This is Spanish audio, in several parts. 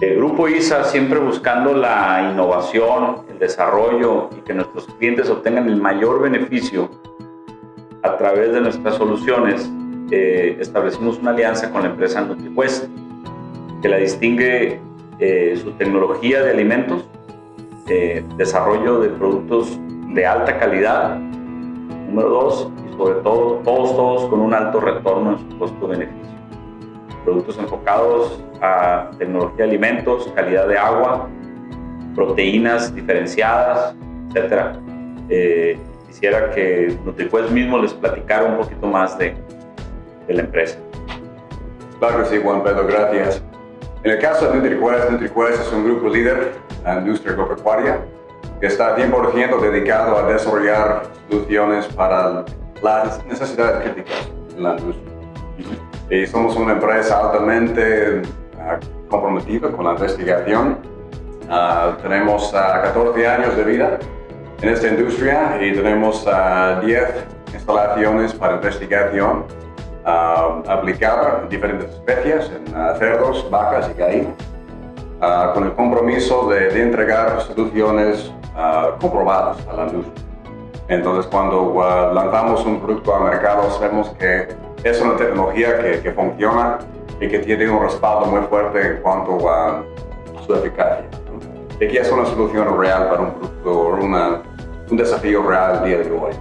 El Grupo ISA siempre buscando la innovación, el desarrollo y que nuestros clientes obtengan el mayor beneficio a través de nuestras soluciones, eh, establecimos una alianza con la empresa NutriQuest, que la distingue eh, su tecnología de alimentos, eh, desarrollo de productos de alta calidad, número dos, y sobre todo, todos, todos con un alto retorno en su costo-beneficio. Productos enfocados a tecnología de alimentos, calidad de agua, proteínas diferenciadas, etc. Eh, quisiera que NutriQuest mismo les platicara un poquito más de, de la empresa. Claro que sí, Juan Pedro, gracias. En el caso de NutriQuest, NutriQuest es un grupo líder en la industria agropecuaria que está 100% dedicado a desarrollar soluciones para las necesidades críticas en la industria. Y somos una empresa altamente uh, comprometida con la investigación. Uh, tenemos uh, ah, 14 años de vida en esta industria y tenemos 10 instalaciones para investigación aplicada en diferentes especies, en cerdos, vacas y gallinas, con el compromiso de, de entregar soluciones comprobadas a la industria. Entonces, cuando lanzamos un producto al mercado, sabemos que es una tecnología que, que, funciona y que tiene un respaldo muy fuerte en cuanto a su eficacia. Y que es una solución real para un producto, una, un desafío real día de hoy.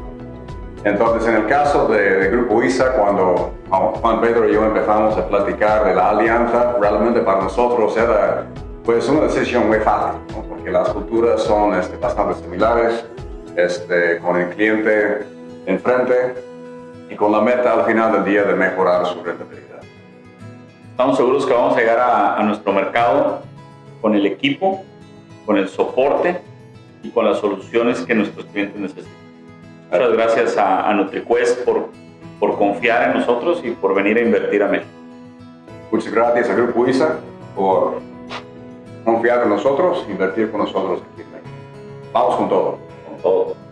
Entonces, en el caso del de Grupo ISA, cuando Juan Pedro y yo empezamos a platicar de la alianza, realmente para nosotros era pues, una decisión muy fácil, porque las culturas son este, bastante similares, este, con el cliente enfrente, y con la meta al final del día de mejorar su rentabilidad. Estamos seguros que vamos a llegar a, nuestro mercado con el equipo, con el soporte y con las soluciones que nuestros clientes necesitan. Muchas gracias a, a NutriQuest por, por confiar en nosotros y por venir a invertir a México. Muchas gracias a Grupo ISA por confiar en nosotros invertir con nosotros aquí en México. Vamos con todo. Con todo.